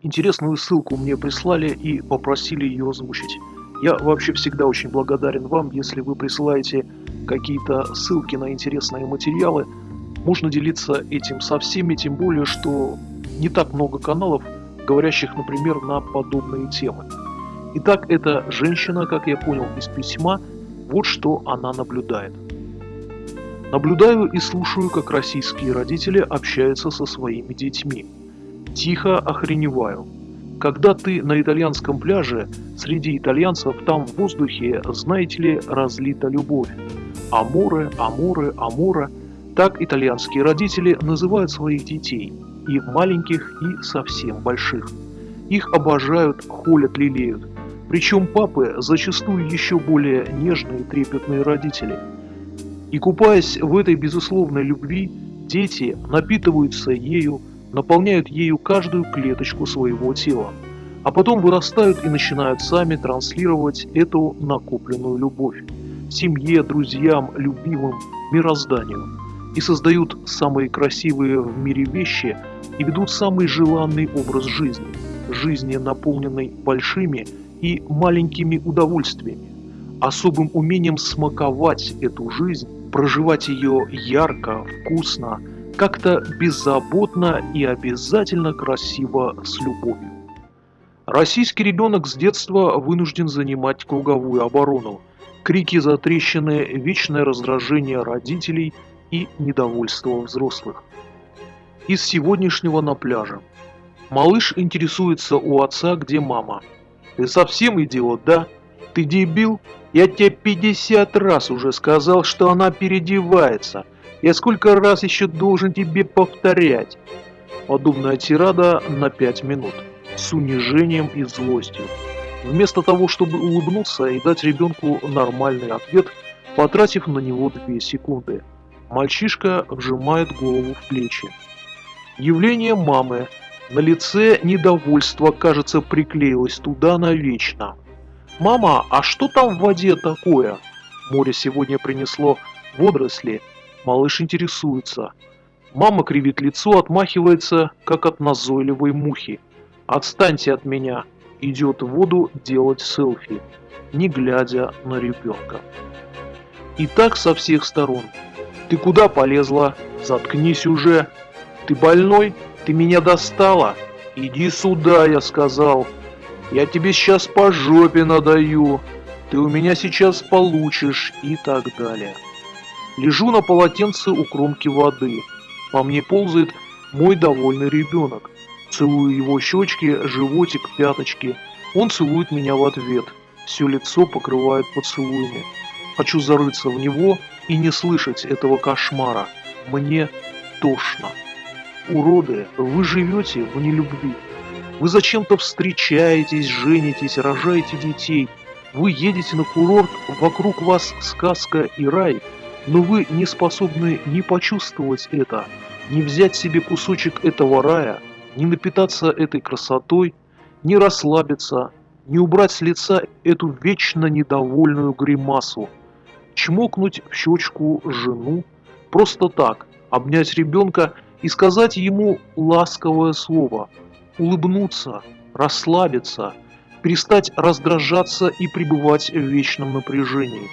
Интересную ссылку мне прислали и попросили ее озвучить. Я вообще всегда очень благодарен вам, если вы присылаете какие-то ссылки на интересные материалы. Можно делиться этим со всеми, тем более, что не так много каналов, говорящих, например, на подобные темы. Итак, эта женщина, как я понял из письма, вот что она наблюдает. Наблюдаю и слушаю, как российские родители общаются со своими детьми. Тихо охреневаю. Когда ты на итальянском пляже, среди итальянцев там в воздухе, знаете ли, разлита любовь. Аморе, аморе, амора. Так итальянские родители называют своих детей, и маленьких, и совсем больших. Их обожают, холят, лелеют. Причем папы зачастую еще более нежные и трепетные родители. И купаясь в этой безусловной любви, дети напитываются ею, наполняют ею каждую клеточку своего тела, а потом вырастают и начинают сами транслировать эту накопленную любовь семье, друзьям, любимым, мирозданию и создают самые красивые в мире вещи и ведут самый желанный образ жизни, жизни, наполненной большими и маленькими удовольствиями, особым умением смаковать эту жизнь, проживать ее ярко, вкусно, как-то беззаботно и обязательно красиво с любовью. Российский ребенок с детства вынужден занимать круговую оборону. Крики затрещины, вечное раздражение родителей и недовольство взрослых. Из сегодняшнего на пляже. Малыш интересуется у отца, где мама. «Ты совсем идиот, да? Ты дебил? Я тебе 50 раз уже сказал, что она переодевается. Я сколько раз еще должен тебе повторять? Подобная тирада на пять минут. С унижением и злостью. Вместо того, чтобы улыбнуться и дать ребенку нормальный ответ, потратив на него две секунды. Мальчишка вжимает голову в плечи. Явление мамы. На лице недовольство, кажется, приклеилось туда навечно. «Мама, а что там в воде такое?» Море сегодня принесло водоросли, Малыш интересуется. Мама кривит лицо, отмахивается, как от назойливой мухи. «Отстаньте от меня!» Идет в воду делать селфи, не глядя на ребенка. И так со всех сторон. «Ты куда полезла? Заткнись уже! Ты больной? Ты меня достала? Иди сюда!» я сказал. «Я тебе сейчас по жопе надаю!» «Ты у меня сейчас получишь» и так далее. Лежу на полотенце у кромки воды. По мне ползает мой довольный ребенок. Целую его щечки, животик, пяточки. Он целует меня в ответ. Все лицо покрывает поцелуями. Хочу зарыться в него и не слышать этого кошмара. Мне тошно. Уроды, вы живете в нелюбви. Вы зачем-то встречаетесь, женитесь, рожаете детей. Вы едете на курорт, вокруг вас сказка и рай – но вы не способны ни почувствовать это, ни взять себе кусочек этого рая, ни напитаться этой красотой, ни расслабиться, ни убрать с лица эту вечно недовольную гримасу, чмокнуть в щечку жену, просто так, обнять ребенка и сказать ему ласковое слово, улыбнуться, расслабиться, перестать раздражаться и пребывать в вечном напряжении.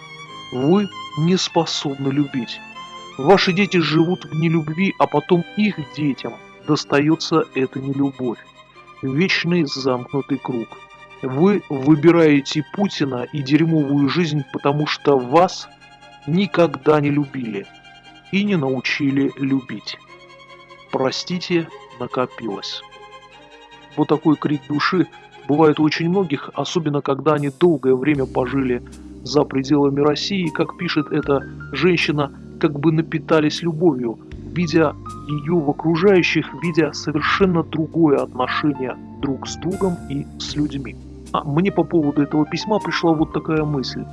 Вы не способны любить. Ваши дети живут в нелюбви, а потом их детям достается эта нелюбовь. Вечный замкнутый круг. Вы выбираете Путина и дерьмовую жизнь, потому что вас никогда не любили и не научили любить. Простите, накопилось. Вот такой крик души бывает у очень многих, особенно когда они долгое время пожили за пределами России, как пишет эта женщина, как бы напитались любовью, видя ее в окружающих, видя совершенно другое отношение друг с другом и с людьми. А мне по поводу этого письма пришла вот такая мысль.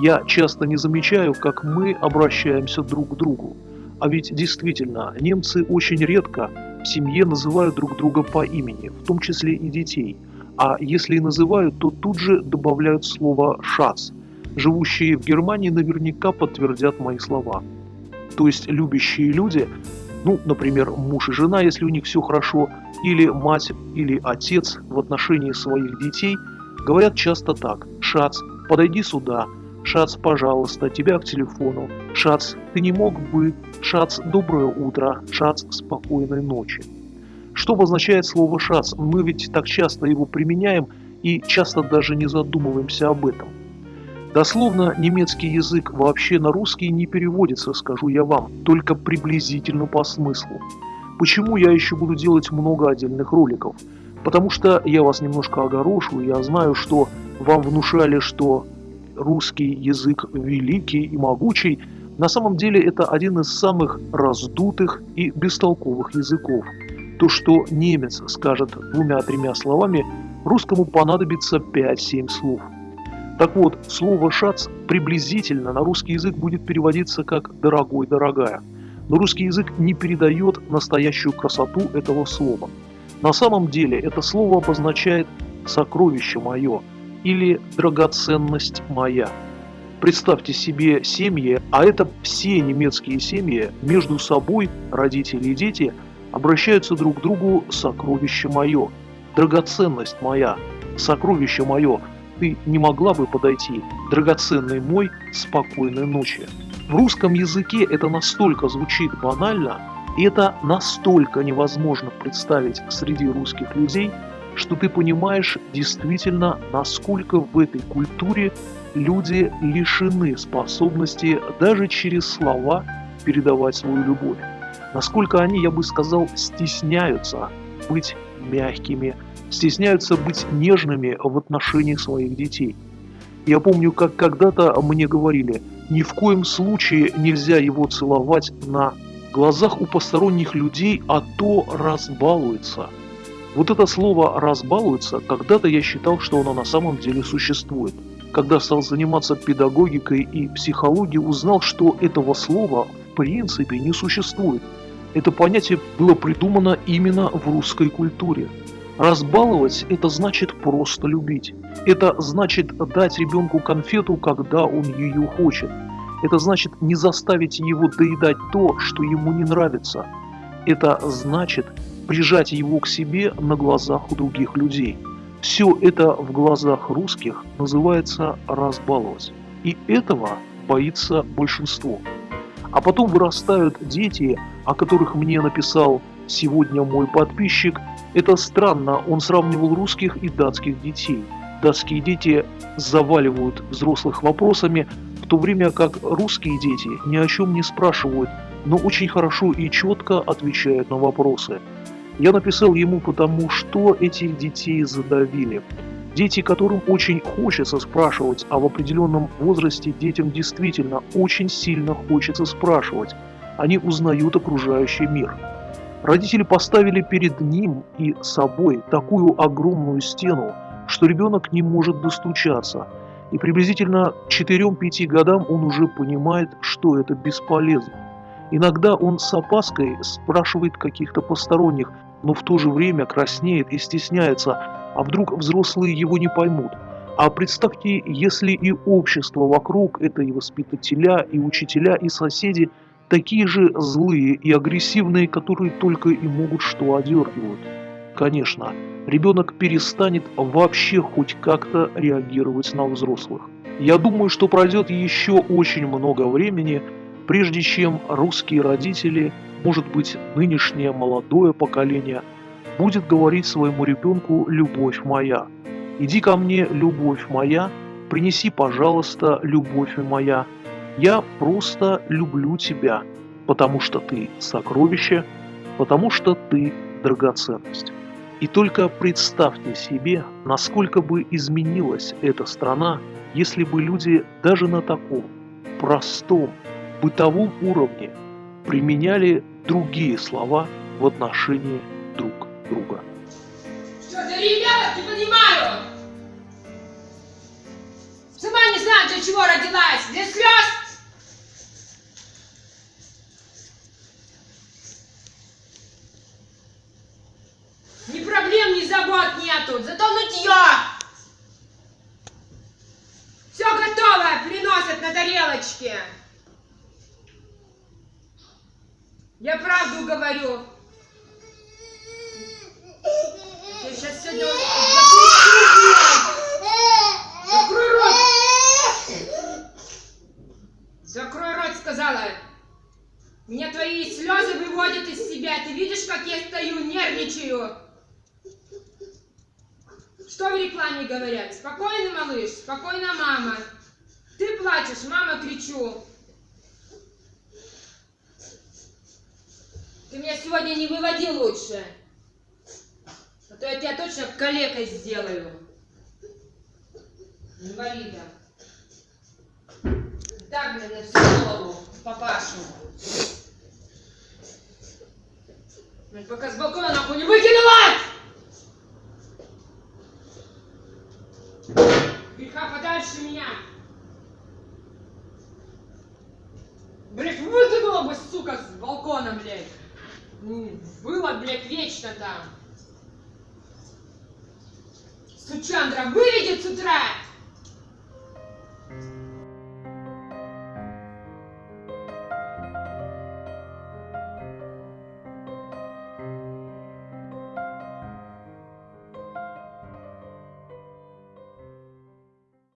Я часто не замечаю, как мы обращаемся друг к другу. А ведь действительно, немцы очень редко в семье называют друг друга по имени, в том числе и детей. А если и называют, то тут же добавляют слово «шац», живущие в Германии наверняка подтвердят мои слова. То есть любящие люди Ну, например, муж и жена, если у них все хорошо, или мать, или отец в отношении своих детей, говорят часто так. «Шац, подойди сюда», «Шац, пожалуйста, тебя к телефону», «Шац, ты не мог бы», «Шац, доброе утро», «Шац, спокойной ночи». Что обозначает слово «шац»? Мы ведь так часто его применяем и часто даже не задумываемся об этом. Дословно немецкий язык вообще на русский не переводится, скажу я вам, только приблизительно по смыслу. Почему я еще буду делать много отдельных роликов? Потому что я вас немножко огорошу, я знаю, что вам внушали, что русский язык великий и могучий. На самом деле это один из самых раздутых и бестолковых языков. То, что немец скажет двумя-тремя словами, русскому понадобится 5-7 слов. Так вот, слово «шац» приблизительно на русский язык будет переводиться как «дорогой», «дорогая». Но русский язык не передает настоящую красоту этого слова. На самом деле это слово обозначает «сокровище мое» или «драгоценность моя». Представьте себе семьи, а это все немецкие семьи, между собой, родители и дети, обращаются друг к другу «сокровище мое», «драгоценность моя», «сокровище мое», ты не могла бы подойти, драгоценный мой, спокойной ночи. В русском языке это настолько звучит банально, и это настолько невозможно представить среди русских людей, что ты понимаешь действительно, насколько в этой культуре люди лишены способности даже через слова передавать свою любовь. Насколько они, я бы сказал, стесняются быть мягкими, стесняются быть нежными в отношении своих детей. Я помню, как когда-то мне говорили, ни в коем случае нельзя его целовать на глазах у посторонних людей, а то разбалуется. Вот это слово «разбалуется» когда-то я считал, что оно на самом деле существует. Когда стал заниматься педагогикой и психологией, узнал, что этого слова в принципе не существует. Это понятие было придумано именно в русской культуре. Разбаловать – это значит просто любить. Это значит дать ребенку конфету, когда он ее хочет. Это значит не заставить его доедать то, что ему не нравится. Это значит прижать его к себе на глазах у других людей. Все это в глазах русских называется разбаловать. И этого боится большинство. А потом вырастают дети, о которых мне написал сегодня мой подписчик, это странно, он сравнивал русских и датских детей. Датские дети заваливают взрослых вопросами, в то время как русские дети ни о чем не спрашивают, но очень хорошо и четко отвечают на вопросы. Я написал ему потому, что этих детей задавили. Дети, которым очень хочется спрашивать, а в определенном возрасте детям действительно очень сильно хочется спрашивать. Они узнают окружающий мир. Родители поставили перед ним и собой такую огромную стену, что ребенок не может достучаться. И приблизительно к 4-5 годам он уже понимает, что это бесполезно. Иногда он с опаской спрашивает каких-то посторонних, но в то же время краснеет и стесняется, а вдруг взрослые его не поймут. А представьте, если и общество вокруг, это и воспитателя, и учителя, и соседи – такие же злые и агрессивные, которые только и могут что одергивают. Конечно, ребенок перестанет вообще хоть как-то реагировать на взрослых. Я думаю, что пройдет еще очень много времени, прежде чем русские родители, может быть нынешнее молодое поколение, будет говорить своему ребенку «любовь моя». «Иди ко мне, любовь моя, принеси, пожалуйста, любовь моя, я просто люблю тебя, потому что ты сокровище, потому что ты драгоценность. И только представьте себе, насколько бы изменилась эта страна, если бы люди даже на таком простом бытовом уровне применяли другие слова в отношении друг друга. Что за ребята, не понимаю? Сама не знаю, для чего родилась. Для слез? забот нету, зато нытье. Все готово, приносят на тарелочке. Я правду говорю. говорю. Я сейчас сегодня запущу, блядь. Закрой рот! Закрой рот, сказала. Меня твои слезы выводят из себя. Ты видишь, как я стою, нервничаю. Что в рекламе говорят? Спокойно, малыш, спокойно, мама. Ты плачешь, мама, кричу. Ты меня сегодня не выводи лучше. А то я тебя точно калекой сделаю. Инвалида. Так, блин, на всю голову, папашу. Пока с балкона нахуй не выкинула! Подальше меня! Блять, выкинула бы, сука, с балкона, блядь! М, Было, блядь, вечно там! Сучандра, выведет с утра!